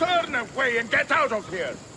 Turn away and get out of here!